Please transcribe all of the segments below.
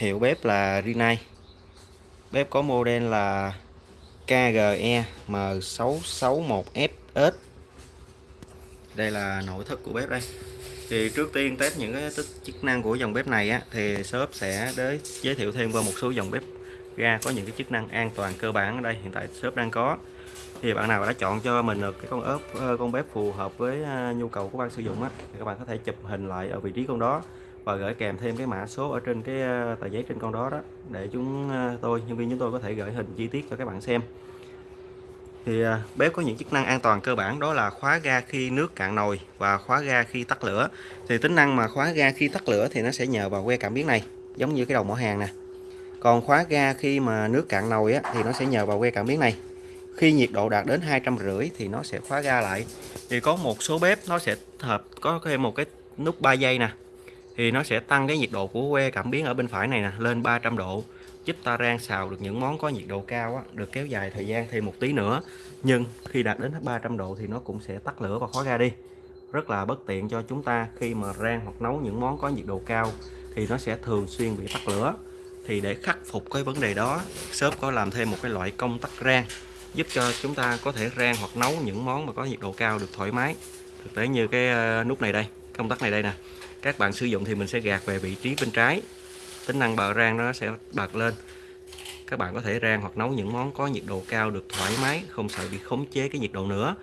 Hiệu bếp là Rinnai. Bếp có model là KGE M661FS. Đây là nội thất của bếp đây. Thì trước tiên test những cái chức năng của dòng bếp này á, thì shop sẽ đến giới thiệu thêm qua một số dòng bếp ga có những cái chức năng an toàn cơ bản ở đây hiện tại shop đang có thì bạn nào đã chọn cho mình được cái con ốp ờ, con bếp phù hợp với ờ, nhu cầu của bạn sử dụng á thì các bạn có thể chụp hình lại ở vị trí con đó và gửi kèm thêm cái mã số ở trên cái ờ, tờ giấy trên con đó đó để chúng ờ, tôi nhân viên chúng tôi có thể gửi hình chi tiết cho các bạn xem. Thì ờ, bếp có những chức năng an toàn cơ bản đó là khóa ga khi nước cạn nồi và khóa ga khi tắt lửa. Thì tính năng mà khóa ga khi tắt lửa thì nó sẽ nhờ vào que cảm biến này giống như cái đầu mỏ hàng nè. Còn khóa ga khi mà nước cạn nồi á, thì nó sẽ nhờ vào que cảm biến này. Khi nhiệt độ đạt đến hai trăm rưỡi thì nó sẽ khóa ga lại. Thì có một số bếp nó sẽ hợp có thêm một cái nút 3 giây nè thì nó sẽ tăng cái nhiệt độ của que cảm biến ở bên phải này nè lên 300 độ giúp ta rang xào được những món có nhiệt độ cao á, được kéo dài thời gian thêm một tí nữa. Nhưng khi đạt đến 300 độ thì nó cũng sẽ tắt lửa và khóa ra đi. Rất là bất tiện cho chúng ta khi mà rang hoặc nấu những món có nhiệt độ cao thì nó sẽ thường xuyên bị tắt lửa. Thì để khắc phục cái vấn đề đó shop có làm thêm một cái loại công tắc rang giúp cho chúng ta có thể rang hoặc nấu những món mà có nhiệt độ cao được thoải mái. Thực tế như cái ờ, nút này đây công tắc này đây nè các bạn sử dụng thì mình sẽ gạt về vị trí bên trái. Tính năng bờ rang nó sẽ bật lên. Các bạn có thể rang hoặc nấu những món có nhiệt độ cao được thoải mái, không sợ bị khống chế cái nhiệt độ nữa.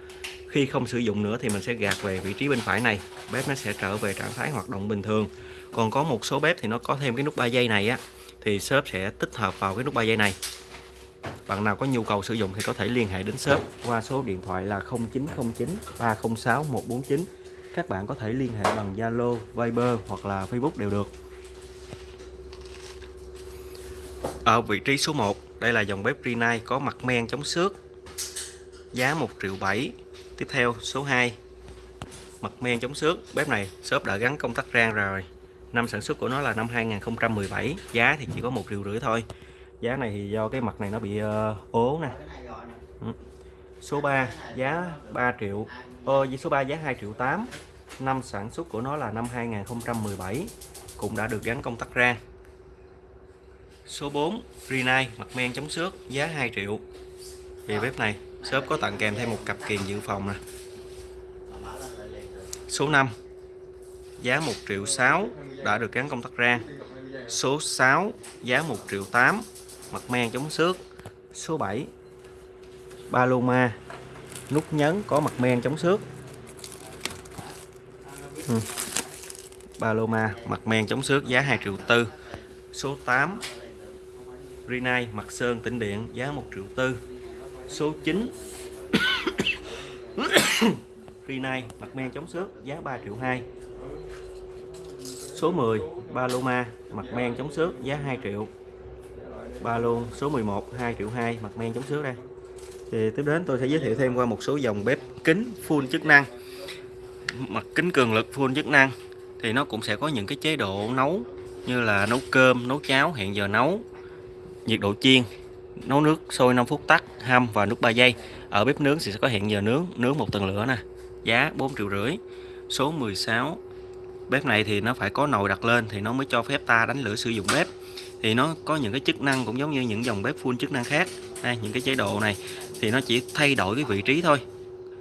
Khi không sử dụng nữa thì mình sẽ gạt về vị trí bên phải này. Bếp nó sẽ trở về trạng thái hoạt động bình thường. Còn có một số bếp thì nó có thêm cái nút 3 giây này á, thì shop sẽ tích hợp vào cái nút 3 giây này. Bạn nào có nhu cầu sử dụng thì có thể liên hệ đến shop qua số điện thoại là 0909 306 149 các bạn có thể liên hệ bằng Zalo, Viber hoặc là Facebook đều được. Ở vị trí số 1 đây là dòng bếp Rinnai có mặt men chống xước. Giá 1 triệu 7 tiếp theo số 2 mặt men chống xước. Bếp này shop đã gắn công tắc rang rồi. Năm sản xuất của nó là năm 2017 giá thì chỉ có một triệu rưỡi thôi. Giá này thì do cái mặt này nó bị uh, ố nè. Ừ số 3 giá 3 triệu ờ, với số 3 giá 2 triệu 8 năm sản xuất của nó là năm 2017 cũng đã được gắn công tắc rang số 4 Rinnai mặt men chống xước giá 2 triệu. Về bếp này shop có tặng kèm thêm một cặp kiềng dự phòng nè. Số 5 giá 1 triệu 6 đã được gắn công tắc rang số 6 giá 1 triệu 8 mặt men chống xước. Số 7 Paloma. Nút nhấn có mặt men chống xước. Ừ. Paloma, mặt men chống xước, giá 2 triệu tư. Số 8 Rinai mặt sơn, tĩnh điện, giá 1 triệu tư. Số 9 Rinai mặt men chống xước, giá 3 triệu 2 số 10 Paloma, mặt men chống xước, giá 2 triệu. Ba luôn số 11 2 triệu 2 mặt men chống xước đây thì tiếp đến tôi sẽ giới thiệu thêm qua một số dòng bếp kính full chức năng. Mặt kính cường lực full chức năng. Thì nó cũng sẽ có những cái chế độ nấu như là nấu cơm nấu cháo hẹn giờ nấu nhiệt độ chiên nấu nước sôi 5 phút tắt hâm và nút 3 giây. Ở bếp nướng thì sẽ có hẹn giờ nướng nướng một tầng lửa nè giá 4 triệu rưỡi. Số 16 bếp này thì nó phải có nồi đặt lên thì nó mới cho phép ta đánh lửa sử dụng bếp. Thì nó có những cái chức năng cũng giống như những dòng bếp full chức năng khác. Đây, những cái chế độ này thì nó chỉ thay đổi cái vị trí thôi.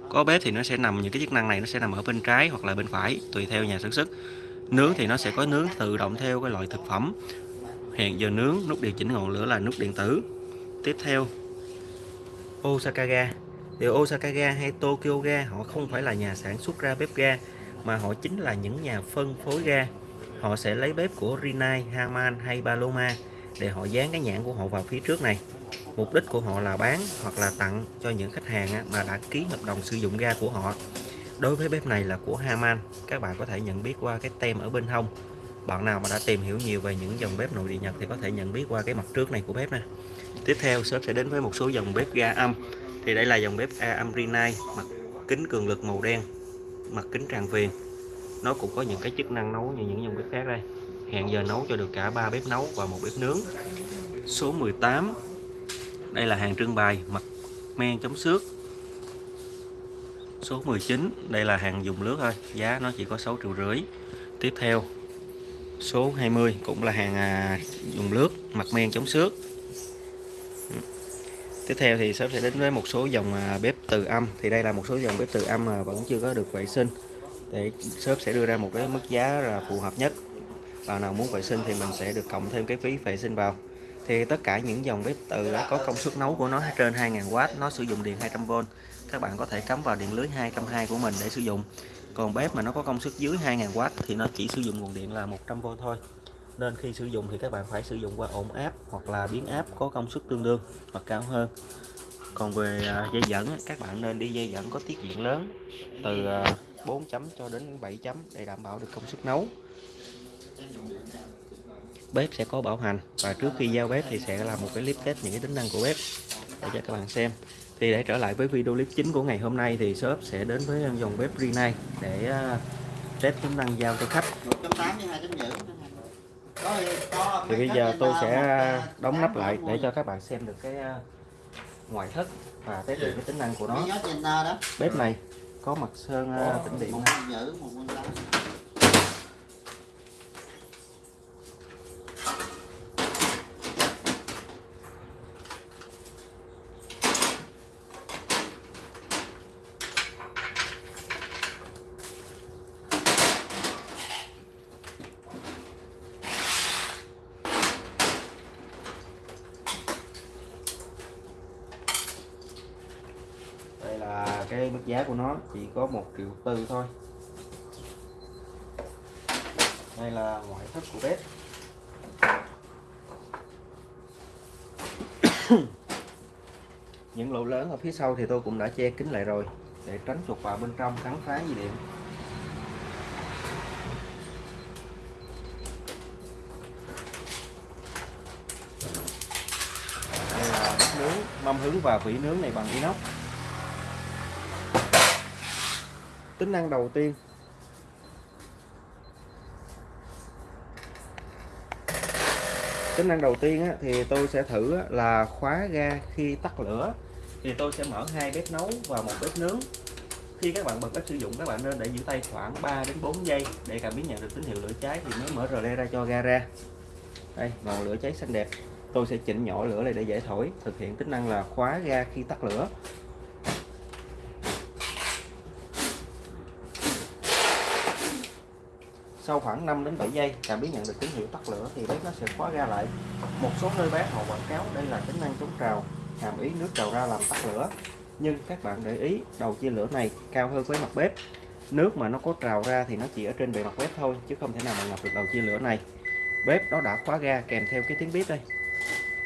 Có bếp thì nó sẽ nằm những cái chức năng này nó sẽ nằm ở bên trái hoặc là bên phải tùy theo nhà sản xuất. Nướng thì nó sẽ có nướng tự động theo cái loại thực phẩm. Hẹn giờ nướng nút điều chỉnh ngọn lửa là nút điện tử. Tiếp theo Osaka ga. Thì Osaka ga hay Tokyo ga họ không phải là nhà sản xuất ra bếp ga mà họ chính là những nhà phân phối ga. Họ sẽ lấy bếp của Rinnai, Haman hay Paloma để họ dán cái nhãn của họ vào phía trước này mục đích của họ là bán hoặc là tặng cho những khách hàng mà đã ký hợp đồng sử dụng ga của họ. Đối với bếp này là của Haman các bạn có thể nhận biết qua cái tem ở bên hông. Bạn nào mà đã tìm hiểu nhiều về những dòng bếp nội địa Nhật thì có thể nhận biết qua cái mặt trước này của bếp nè. Tiếp theo, shop sẽ đến với một số dòng bếp ga âm. Thì đây là dòng bếp A âm Rinnai mặt kính cường lực màu đen, mặt kính tràn viền. Nó cũng có những cái chức năng nấu như những dòng bếp khác đây. Hẹn giờ nấu cho được cả ba bếp nấu và một bếp nướng. Số 18 đây là hàng trưng bày mặt men chống xước. Số 19 đây là hàng dùng lướt thôi giá nó chỉ có 6 triệu rưỡi. Tiếp theo số 20 cũng là hàng à, dùng lướt mặt men chống xước. Tiếp theo thì sắp sẽ đến với một số dòng à, bếp từ âm. Thì đây là một số dòng bếp từ âm mà vẫn chưa có được vệ sinh. Để shop sẽ đưa ra một cái mức giá là phù hợp nhất. Bạn nào muốn vệ sinh thì mình sẽ được cộng thêm cái phí vệ sinh vào thì tất cả những dòng bếp từ đã có công suất nấu của nó trên 2000W nó sử dụng điện 200V các bạn có thể cắm vào điện lưới 220 của mình để sử dụng. Còn bếp mà nó có công suất dưới 2000W thì nó chỉ sử dụng nguồn điện là 100V thôi. Nên khi sử dụng thì các bạn phải sử dụng qua ổn áp hoặc là biến áp có công suất tương đương hoặc cao hơn. Còn về à, dây dẫn các bạn nên đi dây dẫn có tiết diện lớn, từ à, 4 chấm cho đến 7 chấm để đảm bảo được công suất nấu bếp sẽ có bảo hành và trước khi giao bếp thì sẽ làm một cái clip test những cái tính năng của bếp để cho các bạn xem. Thì để trở lại với video clip chính của ngày hôm nay thì shop sẽ đến với dòng bếp Rinnai để à, test tính năng giao cho khách. Thì bây giờ tôi sẽ đóng nắp lại để cho các bạn xem được cái à, ngoại thất và test được cái tính năng của nó. Bếp này có mặt sơn à, tĩnh điện. Là cái mức giá của nó, chỉ có một triệu tư thôi. Đây là ngoại thất của bếp. Những lỗ lớn ở phía sau thì tôi cũng đã che kín lại rồi, để tránh chuột vào bên trong cắn phá dây điện đây là bếp nướng, mâm hứng và vỉ nướng này bằng inox. Tính năng đầu tiên. Tính năng đầu tiên á, thì tôi sẽ thử á, là khóa ga khi tắt lửa. Thì tôi sẽ mở hai bếp nấu và một bếp nướng. Khi các bạn bật bếp sử dụng các bạn nên để giữ tay khoảng 3 đến 4 giây để cảm biến nhận được tín hiệu lửa cháy thì mới mở rờ ra cho ga ra. Đây ngọn lửa cháy xanh đẹp. Tôi sẽ chỉnh nhỏ lửa này để dễ thổi thực hiện tính năng là khóa ga khi tắt lửa. Sau khoảng 5 đến 7 giây cảm biến nhận được tín hiệu tắt lửa thì bếp nó sẽ khóa ga lại. Một số nơi bán họ quảng cáo đây là tính năng chống trào, hàm ý nước trào ra làm tắt lửa. Nhưng các bạn để ý, đầu chia lửa này cao hơn với mặt bếp. Nước mà nó có trào ra thì nó chỉ ở trên bề mặt bếp thôi, chứ không thể nào mà ngập được đầu chia lửa này. Bếp nó đã khóa ga kèm theo cái tiếng bếp đây.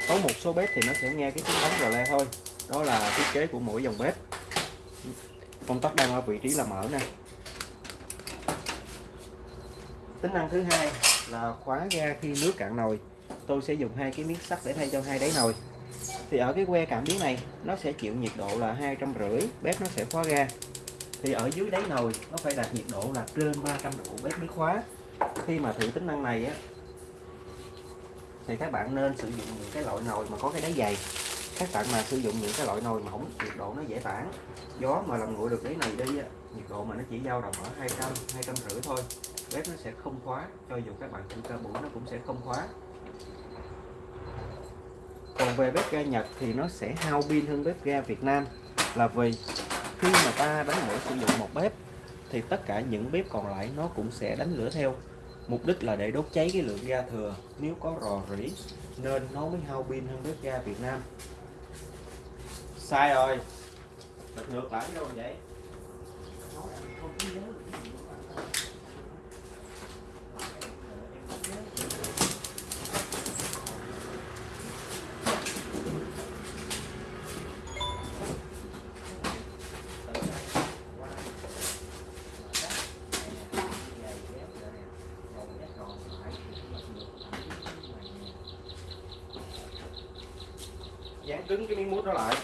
Có một số bếp thì nó sẽ nghe cái tiếng bóng rờ le thôi. Đó là thiết kế của mỗi dòng bếp. Công tắc đang ở vị trí là mở nè tính năng thứ hai là khóa ga khi nước cạn nồi. Tôi sẽ dùng hai cái miếng sắt để thay cho hai đáy nồi. Thì ở cái que cảm biến này, nó sẽ chịu nhiệt độ là hai trăm rưỡi, bếp nó sẽ khóa ga. Thì ở dưới đáy nồi, nó phải đạt nhiệt độ là trên 300 độ, bếp mới khóa. Khi mà thử tính năng này á, thì các bạn nên sử dụng những cái loại nồi mà có cái đáy dày. Các bạn mà sử dụng những cái loại nồi mỏng nhiệt độ nó dễ tản. Gió mà làm nguội được đáy này đi á, nhiệt độ mà nó chỉ dao động ở 200 200 rưỡi thôi bếp nó sẽ không khóa. Cho dù các bạn chỉnh cơ bụi nó cũng sẽ không khóa. Còn về bếp ga Nhật thì nó sẽ hao pin hơn bếp ga Việt Nam. Là vì khi mà ta đánh lửa sử dụng một bếp thì tất cả những bếp còn lại nó cũng sẽ đánh lửa theo. Mục đích là để đốt cháy cái lượng ga thừa. Nếu có rò rỉ, nên nó mới hao pin hơn bếp ga Việt Nam. Sai rồi. Bật ngược lại đâu vậy dán cứng cái miếng mút đó lại.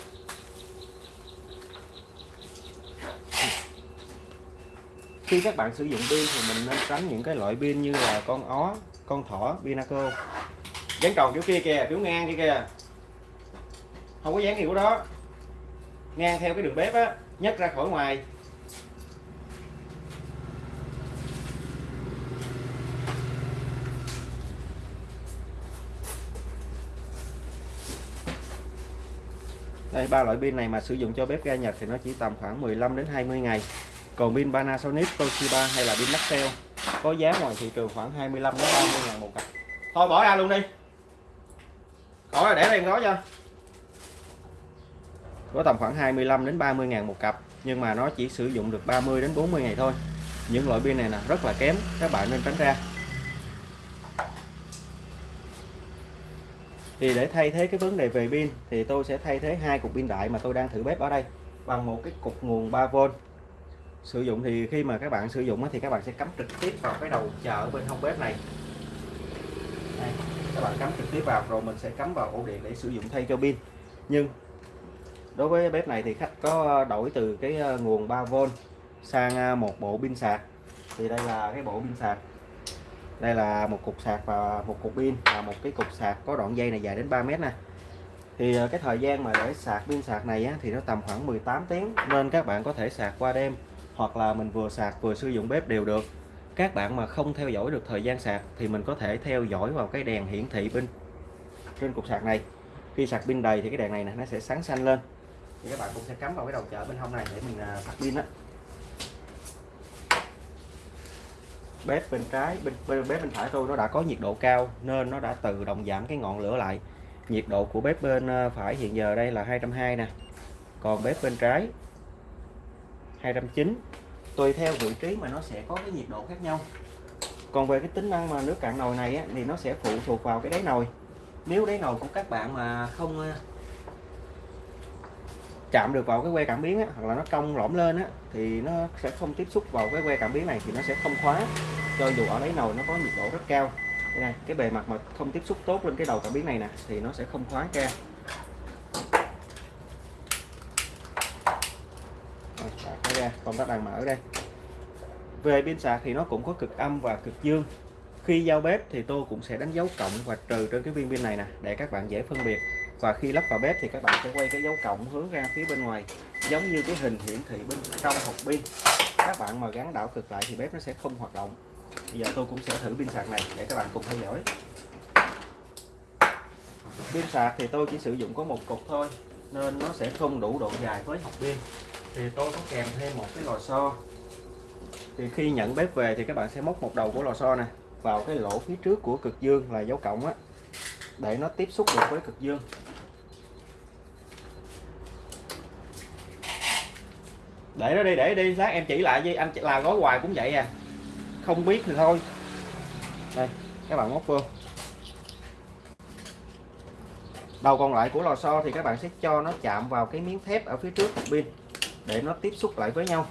Khi các bạn sử dụng pin thì mình nên tránh những cái loại pin như là con ó, con thỏ, pinaco. Dán tròn kiểu kia kìa, kiểu ngang kia kìa. Không có dán kiểu đó. Ngang theo cái đường bếp á, nhấc ra khỏi ngoài. Đây ba loại pin này mà sử dụng cho bếp ga Nhật thì nó chỉ tầm khoảng 15 đến 20 ngày. Còn pin Panasonic, Toshiba hay là pin Maxell có giá ngoài thị trường khoảng 25 đến 30 ngàn một cặp. Thôi, bỏ ra luôn đi. Khỏi là để đây nói cho có tầm khoảng 25 đến 30 ngàn một cặp, nhưng mà nó chỉ sử dụng được 30 đến 40 ngày thôi. Những loại pin này là rất là kém, các bạn nên tránh ra. Thì để thay thế cái vấn đề về pin thì tôi sẽ thay thế hai cục pin đại mà tôi đang thử bếp ở đây bằng một cái cục nguồn 3V sử dụng thì khi mà các bạn sử dụng thì các bạn sẽ cắm trực tiếp vào cái đầu chờ bên hông bếp này. Đây, các bạn cắm trực tiếp vào rồi mình sẽ cắm vào ổ điện để sử dụng thay cho pin. Nhưng đối với bếp này thì khách có đổi từ cái ờ, nguồn 3V sang ờ, một bộ pin sạc. Thì đây là cái bộ pin sạc đây là một cục sạc và một cục pin và một cái cục sạc có đoạn dây này dài đến 3 mét nè. Thì ờ, cái thời gian mà để sạc pin sạc này á, thì nó tầm khoảng 18 tiếng nên các bạn có thể sạc qua đêm hoặc là mình vừa sạc vừa sử dụng bếp đều được. Các bạn mà không theo dõi được thời gian sạc thì mình có thể theo dõi vào cái đèn hiển thị pin trên cục sạc này. Khi sạc pin đầy thì cái đèn này nè nó sẽ sáng xanh lên. Thì các bạn cũng sẽ cắm vào cái đầu chợ bên hông này để mình à, sạc pin á. Bếp bên trái bên, bên bếp bên phải tôi nó đã có nhiệt độ cao nên nó đã tự động giảm cái ngọn lửa lại. Nhiệt độ của bếp bên ờ, phải hiện giờ đây là 220 nè. Còn bếp bên trái 209 tùy theo vị trí mà nó sẽ có cái nhiệt độ khác nhau. Còn về cái tính năng mà nước cạn nồi này á, thì nó sẽ phụ thuộc vào cái đáy nồi. Nếu đáy nồi của các bạn mà không ờ, chạm được vào cái que cảm biến á, hoặc là nó cong lõm lên á, thì nó sẽ không tiếp xúc vào cái que cảm biến này thì nó sẽ không khóa. Cho dù ở đáy nồi nó có nhiệt độ rất cao. Đây này cái bề mặt mà không tiếp xúc tốt lên cái đầu cảm biến này nè thì nó sẽ không khóa ra Rồi, ra công tắc đang mở đây. Về pin sạc thì nó cũng có cực âm và cực dương. Khi giao bếp thì tôi cũng sẽ đánh dấu cộng và trừ trên cái viên pin này nè để các bạn dễ phân biệt và khi lắp vào bếp thì các bạn sẽ quay cái dấu cộng hướng ra phía bên ngoài, giống như cái hình hiển thị bên trong hộp pin. Các bạn mà gắn đảo cực lại thì bếp nó sẽ không hoạt động. Bây giờ tôi cũng sẽ thử pin sạc này để các bạn cùng theo dõi. Pin sạc thì tôi chỉ sử dụng có một cục thôi, nên nó sẽ không đủ độ dài với hộp pin. Thì tôi có kèm thêm một cái lò xo. Thì khi nhận bếp về thì các bạn sẽ móc một đầu của lò xo này vào cái lỗ phía trước của cực dương là dấu cộng á, để nó tiếp xúc được với cực dương. Để nó đi, để đi, lát em chỉ lại với, anh là gói hoài cũng vậy à. Không biết thì thôi. Đây, các bạn móc vô. Đầu còn lại của lò xo thì các bạn sẽ cho nó chạm vào cái miếng thép ở phía trước pin để nó tiếp xúc lại với nhau.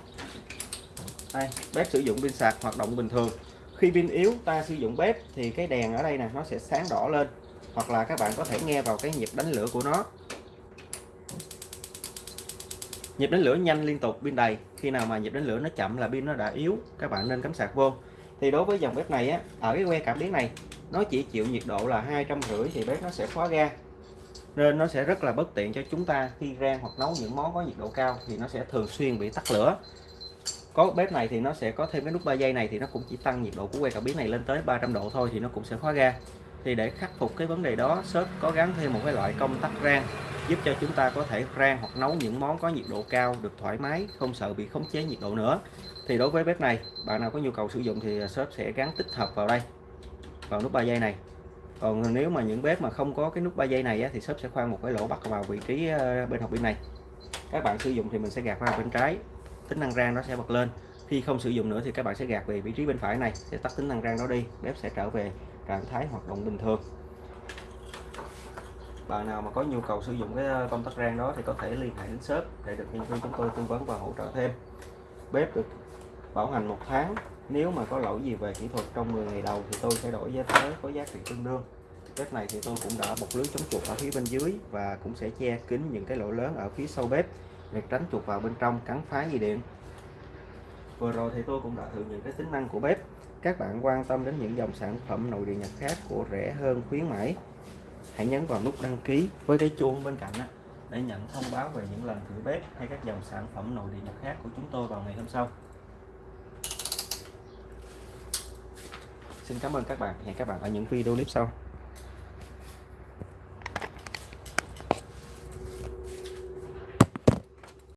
Đây, bếp sử dụng pin sạc, hoạt động bình thường. Khi pin yếu, ta sử dụng bếp thì cái đèn ở đây nè, nó sẽ sáng đỏ lên. Hoặc là các bạn có thể nghe vào cái nhịp đánh lửa của nó nhịp đánh lửa nhanh liên tục pin đầy. Khi nào mà nhịp đánh lửa nó chậm là pin nó đã yếu, các bạn nên cắm sạc vô. Thì đối với dòng bếp này á, ở cái que cảm biến này, nó chỉ chịu nhiệt độ là hai trăm rưỡi thì bếp nó sẽ khóa ga. Nên nó sẽ rất là bất tiện cho chúng ta khi rang hoặc nấu những món có nhiệt độ cao thì nó sẽ thường xuyên bị tắt lửa. Có bếp này thì nó sẽ có thêm cái nút 3 giây này thì nó cũng chỉ tăng nhiệt độ của que cảm biến này lên tới 300 độ thôi thì nó cũng sẽ khóa ga. Thì để khắc phục cái vấn đề đó, shop có gắn thêm một cái loại công tắc rang giúp cho chúng ta có thể rang hoặc nấu những món có nhiệt độ cao được thoải mái, không sợ bị khống chế nhiệt độ nữa. Thì đối với bếp này, bạn nào có nhu cầu sử dụng thì shop sẽ gắn tích hợp vào đây, vào nút 3 giây này. Còn nếu mà những bếp mà không có cái nút 3 giây này thì shop sẽ khoan một cái lỗ bắt vào vị trí ờ, bên hộp pin này. Các bạn sử dụng thì mình sẽ gạt vào bên trái, tính năng rang nó sẽ bật lên. Khi không sử dụng nữa thì các bạn sẽ gạt về vị trí bên phải này, sẽ tắt tính năng rang đó đi, bếp sẽ trở về trạng thái hoạt động bình thường bạn nào mà có nhu cầu sử dụng cái ờ, công tắc rang đó thì có thể liên hệ đến shop để được nhân viên chúng tôi tư vấn và hỗ trợ thêm. Bếp được bảo hành một tháng, nếu mà có lỗi gì về kỹ thuật trong 10 ngày đầu thì tôi sẽ đổi giá tới có giá trị tương đương. Bếp này thì tôi cũng đã bọc lưới chống chuột ở phía bên dưới và cũng sẽ che kín những cái lỗ lớn ở phía sau bếp để tránh chuột vào bên trong, cắn phá dây điện. Vừa rồi thì tôi cũng đã thử những cái tính năng của bếp. Các bạn quan tâm đến những dòng sản phẩm nội địa nhật khác của rẻ hơn, khuyến mãi hãy nhấn vào nút đăng ký với cái chuông bên cạnh để nhận thông báo về những lần thử bếp hay các dòng sản phẩm nội địa nhập khác của chúng tôi vào ngày hôm sau. Xin cảm ơn các bạn. Hẹn các bạn ở những video clip sau.